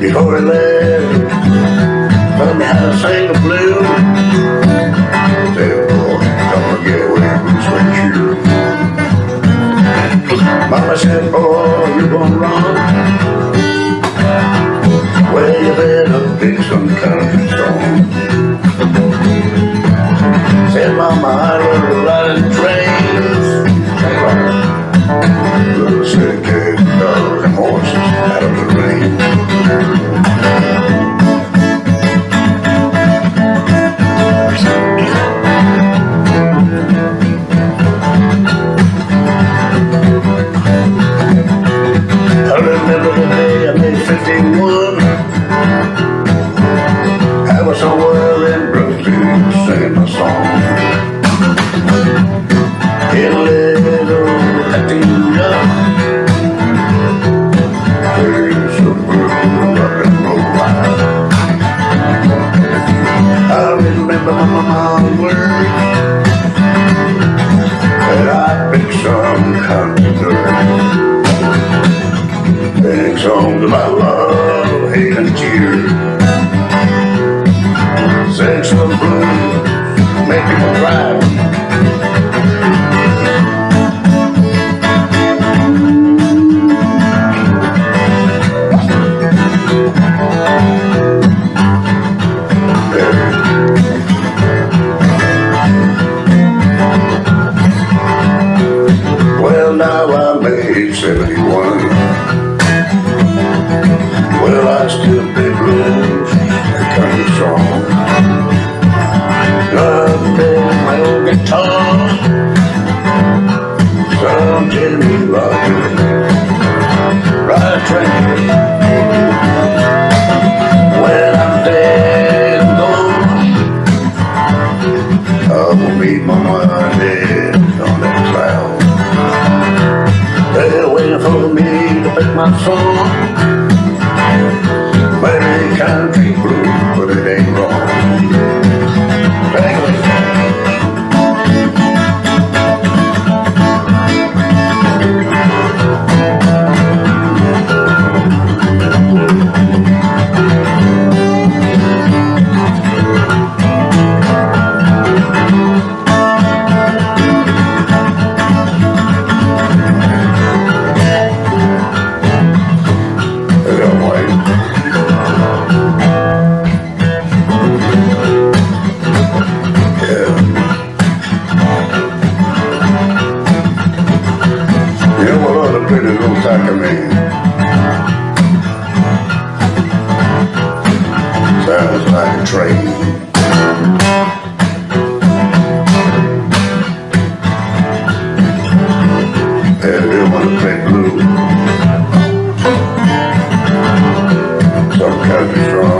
Before he left, me how to sing the blues. Said, gonna get away from sweet shoes. Mama said, boy, you gonna run. Well, you better pick some country song. Said, Mama, I love riding trains. Little sick dogs and horses 51. I was somewhere in Brooklyn singing a song. In a little. I remember my words that I picked some songs about love, tears. Sing some blues, make people cry. Well, now I made 71. Meet my mama dead on that cloud. They're waiting for me to pick my song. country. Everyone play blue. Some country strong.